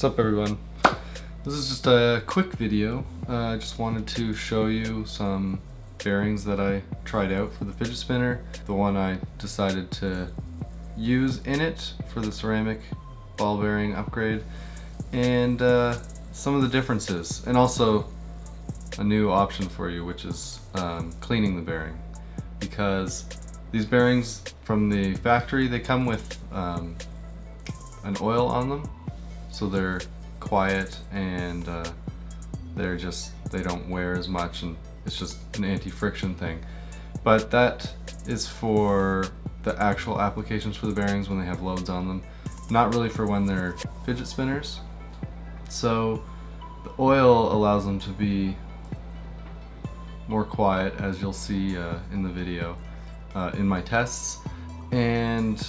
What's up everyone? This is just a quick video. Uh, I just wanted to show you some bearings that I tried out for the fidget spinner. The one I decided to use in it for the ceramic ball bearing upgrade and uh, some of the differences and also a new option for you which is um, cleaning the bearing because these bearings from the factory they come with um, an oil on them so they're quiet and uh, they're just they don't wear as much and it's just an anti-friction thing. But that is for the actual applications for the bearings when they have loads on them not really for when they're fidget spinners. So the oil allows them to be more quiet as you'll see uh, in the video uh, in my tests. And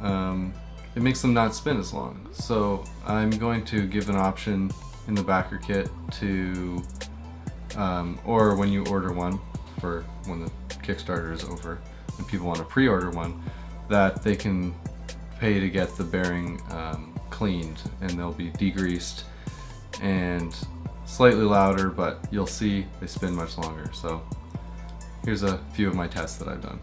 um, it makes them not spin as long. So I'm going to give an option in the backer kit to, um, or when you order one for when the Kickstarter is over and people want to pre-order one, that they can pay to get the bearing um, cleaned and they'll be degreased and slightly louder, but you'll see they spin much longer. So here's a few of my tests that I've done.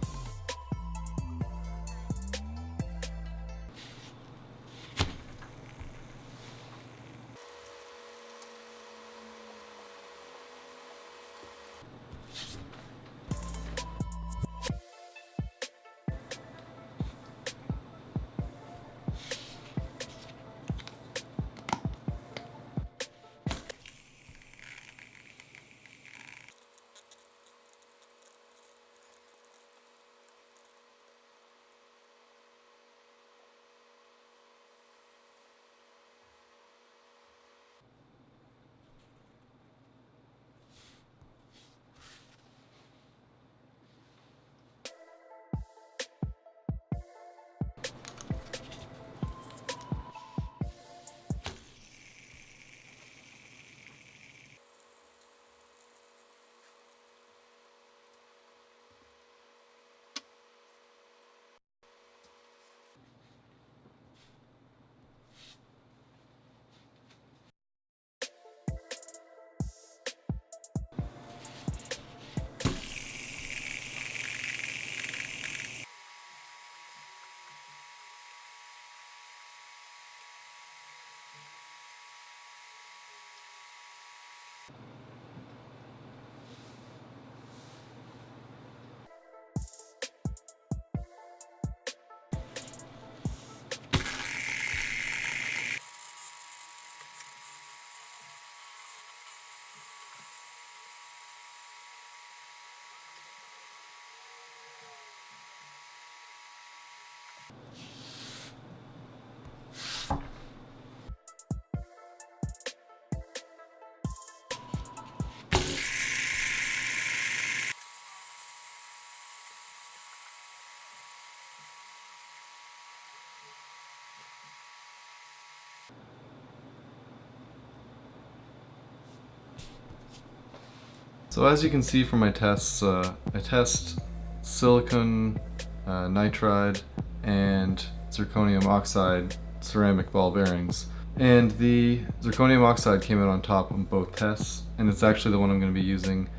So as you can see from my tests, uh, I test silicon uh, nitride and zirconium oxide ceramic ball bearings. And the zirconium oxide came out on top on both tests, and it's actually the one I'm going to be using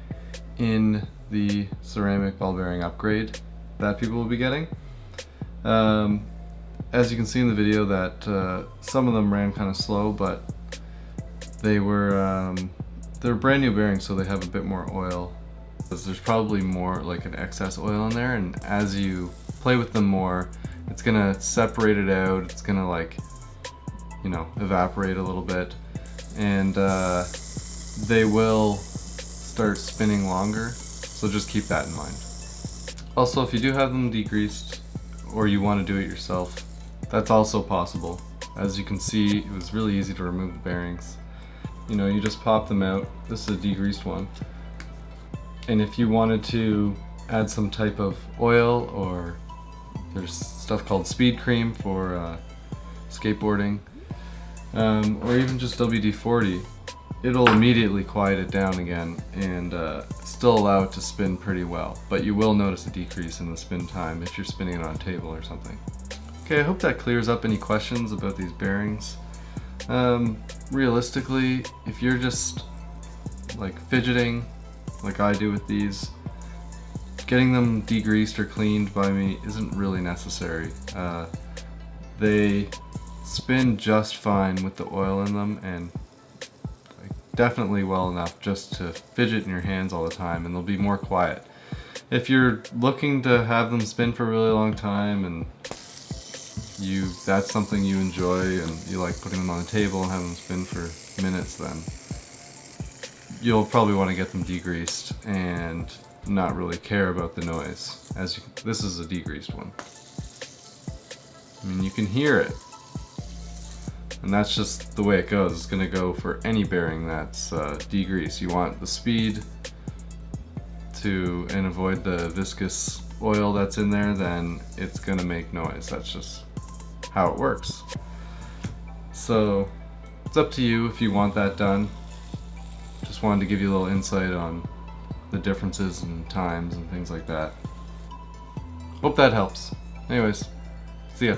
in the ceramic ball bearing upgrade that people will be getting. Um, as you can see in the video that uh, some of them ran kind of slow, but they were um, they're brand new bearings, so they have a bit more oil. There's probably more like an excess oil in there, and as you play with them more, it's gonna separate it out. It's gonna like, you know, evaporate a little bit, and uh, they will start spinning longer. So just keep that in mind. Also, if you do have them degreased, or you want to do it yourself, that's also possible. As you can see, it was really easy to remove the bearings you know, you just pop them out. This is a degreased one. And if you wanted to add some type of oil or there's stuff called speed cream for uh, skateboarding um, or even just WD-40 it'll immediately quiet it down again and uh, still allow it to spin pretty well but you will notice a decrease in the spin time if you're spinning it on a table or something. Okay I hope that clears up any questions about these bearings. Um, realistically, if you're just like fidgeting, like I do with these, getting them degreased or cleaned by me isn't really necessary. Uh, they spin just fine with the oil in them and definitely well enough just to fidget in your hands all the time and they'll be more quiet. If you're looking to have them spin for a really long time and you that's something you enjoy and you like putting them on the table and having them spin for minutes then you'll probably want to get them degreased and not really care about the noise. As you, this is a degreased one. I mean you can hear it. And that's just the way it goes. It's gonna go for any bearing that's uh, degreased. You want the speed to and avoid the viscous oil that's in there then it's gonna make noise. That's just how it works. So it's up to you if you want that done. Just wanted to give you a little insight on the differences and times and things like that. Hope that helps. Anyways, see ya.